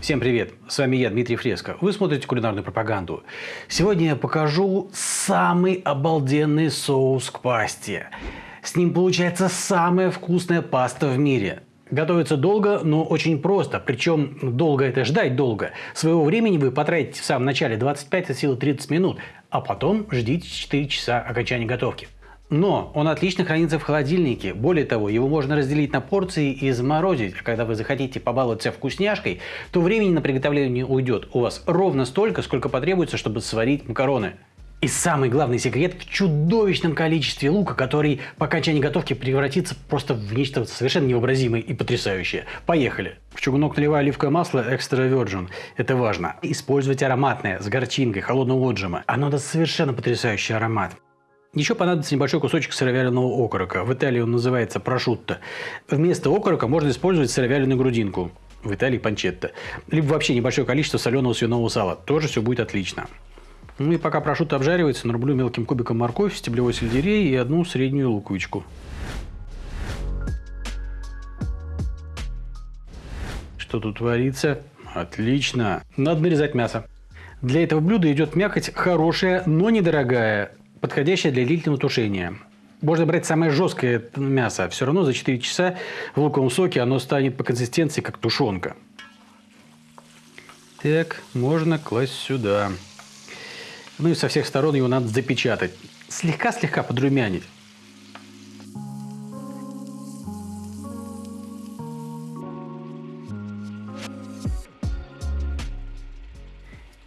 Всем привет! С вами я, Дмитрий Фреско. Вы смотрите кулинарную пропаганду. Сегодня я покажу самый обалденный соус к пасте. С ним получается самая вкусная паста в мире. Готовится долго, но очень просто. Причем долго это ждать долго. Своего времени вы потратите в самом начале 25 от силы 30 минут, а потом ждите 4 часа окончания готовки. Но он отлично хранится в холодильнике. Более того, его можно разделить на порции и заморозить. Когда вы захотите побаловаться вкусняшкой, то времени на приготовление уйдет у вас ровно столько, сколько потребуется, чтобы сварить макароны. И самый главный секрет в чудовищном количестве лука, который по окончании готовки превратится просто в нечто совершенно невообразимое и потрясающее. Поехали! В чугунок наливаю оливковое масло экстра virgin. Это важно. Использовать ароматное, с горчинкой, холодного отжима. Оно даст совершенно потрясающий аромат. Еще понадобится небольшой кусочек сыровяленого окорока. В Италии он называется прошутто. Вместо окорока можно использовать сыровяленую грудинку. В Италии панчетта. Либо вообще небольшое количество соленого свиного сала. Тоже все будет отлично. Ну и пока прошутто обжаривается, нарублю мелким кубиком морковь, стеблевой сельдерей и одну среднюю луковичку. Что тут творится? Отлично. Надо нарезать мясо. Для этого блюда идет мякоть хорошая, но недорогая, подходящая для длительного тушения. Можно брать самое жесткое мясо. Все равно за 4 часа в луковом соке оно станет по консистенции как тушенка. Так, можно класть сюда. Ну и со всех сторон его надо запечатать. Слегка-слегка подрумянить.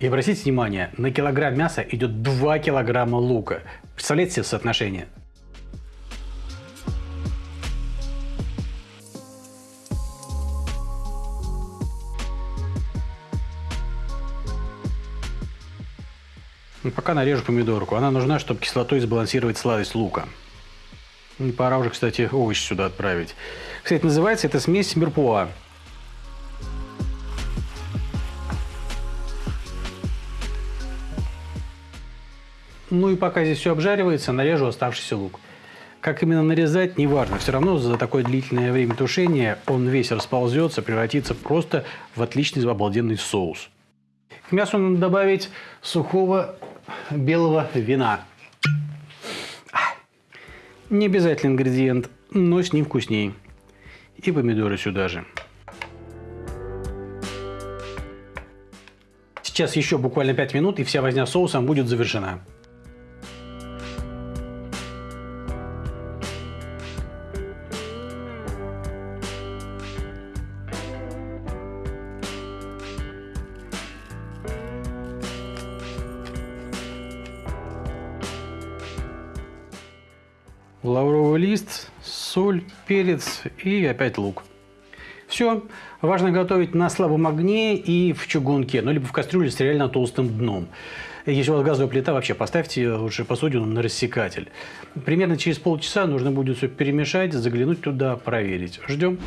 И обратите внимание, на килограмм мяса идет 2 килограмма лука. Представляете себе соотношение? Ну, пока нарежу помидорку. Она нужна, чтобы кислотой сбалансировать сладость лука. И пора уже, кстати, овощи сюда отправить. Кстати, называется эта смесь мерпуа. Ну и пока здесь все обжаривается, нарежу оставшийся лук. Как именно нарезать, неважно. Все равно за такое длительное время тушения он весь расползется, превратится просто в отличный обалденный соус. К мясу надо добавить сухого белого вина. Не обязательный ингредиент, но с ним вкуснее. И помидоры сюда же. Сейчас еще буквально 5 минут, и вся возня соусом будет завершена. Лавровый лист, соль, перец и опять лук. Все. Важно готовить на слабом огне и в чугунке, ну либо в кастрюле с реально толстым дном. Если у вас газовая плита, вообще поставьте лучше посудину на рассекатель. Примерно через полчаса нужно будет все перемешать, заглянуть туда, проверить. Ждем.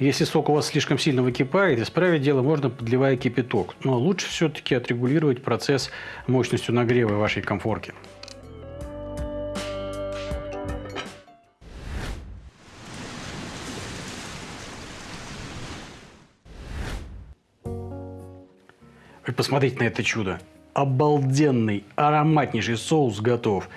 Если сок у вас слишком сильно выкипает, исправить дело можно, подливая кипяток. Но лучше все-таки отрегулировать процесс мощностью нагрева вашей комфорки. Вы посмотрите на это чудо. Обалденный, ароматнейший соус готов.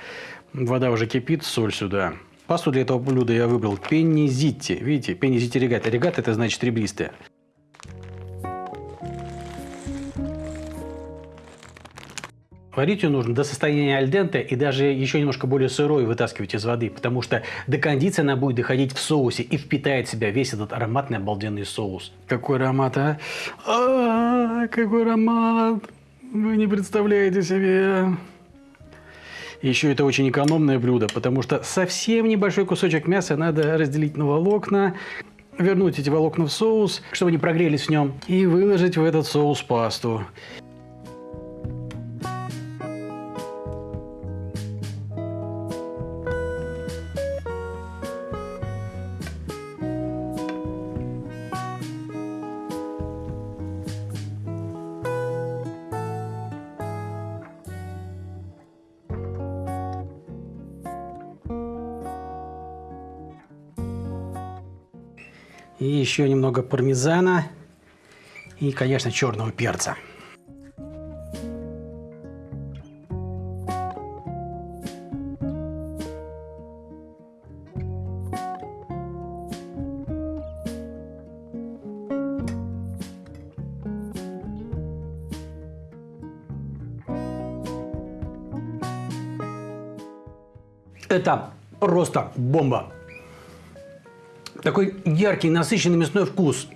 Вода уже кипит, соль сюда. Пасту для этого блюда я выбрал пенни зитти. Видите, пенни зитти регата. Регата это значит ребристая. Варить ее нужно до состояния альденте и даже еще немножко более сырой вытаскивать из воды, потому что до кондиции она будет доходить в соусе и впитает в себя весь этот ароматный обалденный соус. Какой аромат, а? А, -а, -а какой аромат! Вы не представляете себе. Еще это очень экономное блюдо, потому что совсем небольшой кусочек мяса надо разделить на волокна, вернуть эти волокна в соус, чтобы они прогрелись в нем, и выложить в этот соус пасту. И еще немного пармезана. И, конечно, черного перца. Это просто бомба. Такой яркий, насыщенный мясной вкус,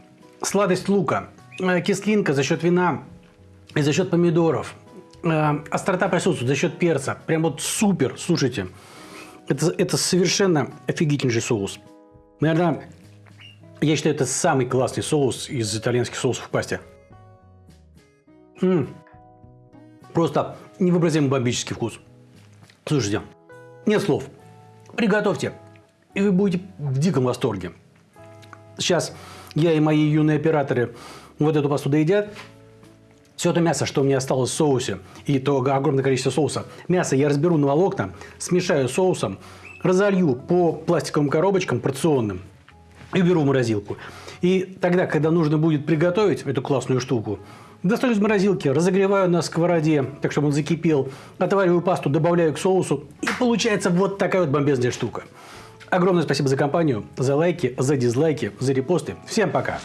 сладость лука, э, кислинка за счет вина и за счет помидоров, э, острота присутствует за счет перца. Прям вот супер, слушайте. Это, это совершенно офигительнейший соус. Наверное, я считаю, это самый классный соус из итальянских соусов в пасте. М -м. Просто невообразимый бомбический вкус. Слушайте, нет слов. Приготовьте, и вы будете в диком восторге. Сейчас я и мои юные операторы вот эту пасту доедят. Все это мясо, что у меня осталось в соусе, и то огромное количество соуса, мясо я разберу на волокна, смешаю соусом, разолью по пластиковым коробочкам порционным и уберу в морозилку. И тогда, когда нужно будет приготовить эту классную штуку, Достаю из морозилки, разогреваю на сковороде, так чтобы он закипел, отвариваю пасту, добавляю к соусу, и получается вот такая вот бомбезная штука. Огромное спасибо за компанию, за лайки, за дизлайки, за репосты. Всем пока!